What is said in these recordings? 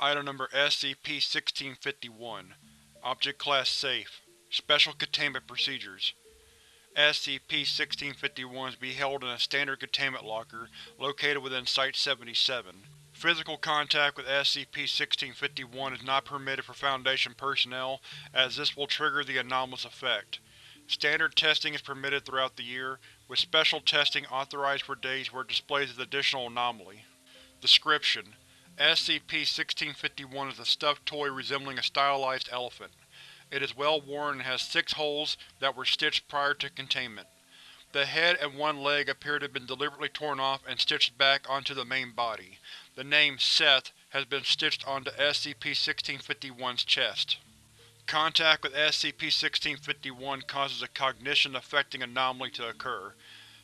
Item Number SCP-1651 Object Class Safe Special Containment Procedures SCP-1651 is to be held in a standard containment locker located within Site-77. Physical contact with SCP-1651 is not permitted for Foundation personnel, as this will trigger the anomalous effect. Standard testing is permitted throughout the year, with special testing authorized for days where it displays an additional anomaly. Description: SCP-1651 is a stuffed toy resembling a stylized elephant. It is well worn and has six holes that were stitched prior to containment. The head and one leg appear to have been deliberately torn off and stitched back onto the main body. The name Seth has been stitched onto SCP-1651's chest. Contact with SCP-1651 causes a cognition-affecting anomaly to occur.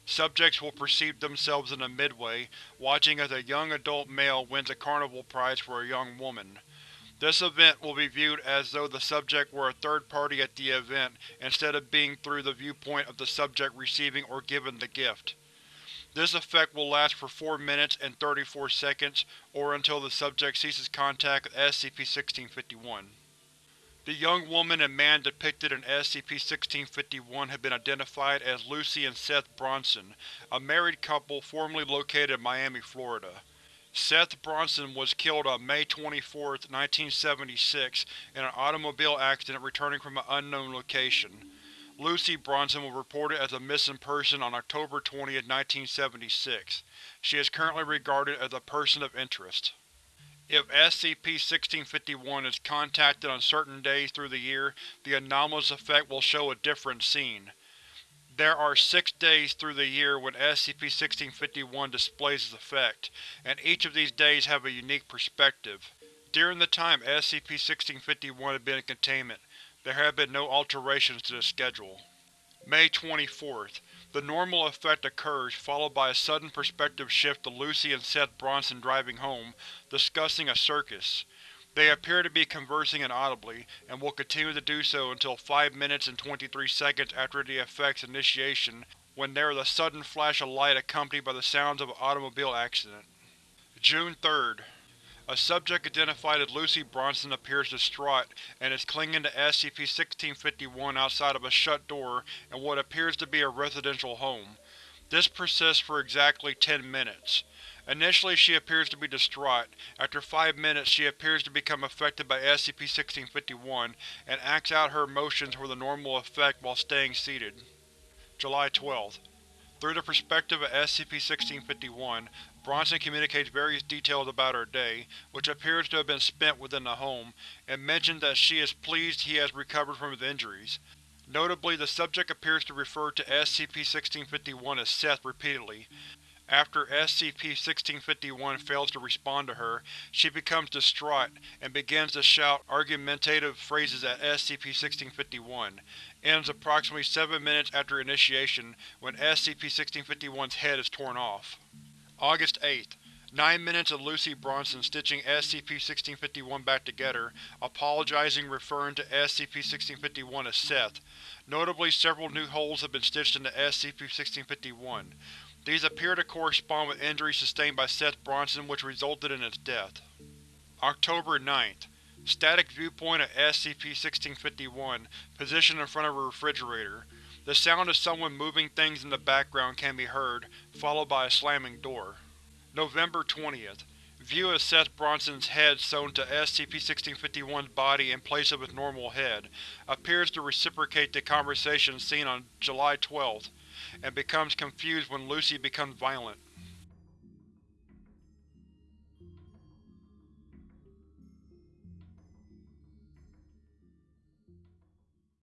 Subjects will perceive themselves in the Midway, watching as a young adult male wins a carnival prize for a young woman. This event will be viewed as though the subject were a third party at the event instead of being through the viewpoint of the subject receiving or given the gift. This effect will last for 4 minutes and 34 seconds, or until the subject ceases contact with SCP-1651. The young woman and man depicted in SCP-1651 have been identified as Lucy and Seth Bronson, a married couple formerly located in Miami, Florida. Seth Bronson was killed on May 24, 1976 in an automobile accident returning from an unknown location. Lucy Bronson was reported as a missing person on October 20, 1976. She is currently regarded as a person of interest. If SCP-1651 is contacted on certain days through the year, the anomalous effect will show a different scene. There are six days through the year when SCP-1651 displays its effect, and each of these days have a unique perspective. During the time SCP-1651 has been in containment, there have been no alterations to the schedule. May 24th. The normal effect occurs, followed by a sudden perspective shift to Lucy and Seth Bronson driving home, discussing a circus. They appear to be conversing inaudibly, and will continue to do so until 5 minutes and 23 seconds after the effect's initiation, when there is a sudden flash of light accompanied by the sounds of an automobile accident. June 3rd. A subject identified as Lucy Bronson appears distraught and is clinging to SCP-1651 outside of a shut door in what appears to be a residential home. This persists for exactly 10 minutes. Initially she appears to be distraught. After five minutes she appears to become affected by SCP-1651 and acts out her emotions for the normal effect while staying seated. July 12th. Through the perspective of SCP-1651, Bronson communicates various details about her day, which appears to have been spent within the home, and mentions that she is pleased he has recovered from his injuries. Notably, the subject appears to refer to SCP-1651 as Seth repeatedly. After SCP-1651 fails to respond to her, she becomes distraught and begins to shout argumentative phrases at SCP-1651. Ends approximately 7 minutes after initiation, when SCP-1651's head is torn off. August 8th. Nine minutes of Lucy Bronson stitching SCP-1651 back together, apologizing referring to SCP-1651 as Seth. Notably, several new holes have been stitched into SCP-1651. These appear to correspond with injuries sustained by Seth Bronson which resulted in its death. October 9th. Static viewpoint of SCP-1651, positioned in front of a refrigerator. The sound of someone moving things in the background can be heard, followed by a slamming door. November 20th. View of Seth Bronson's head sewn to SCP-1651's body in place of its normal head, appears to reciprocate the conversation seen on July 12th and becomes confused when Lucy becomes violent.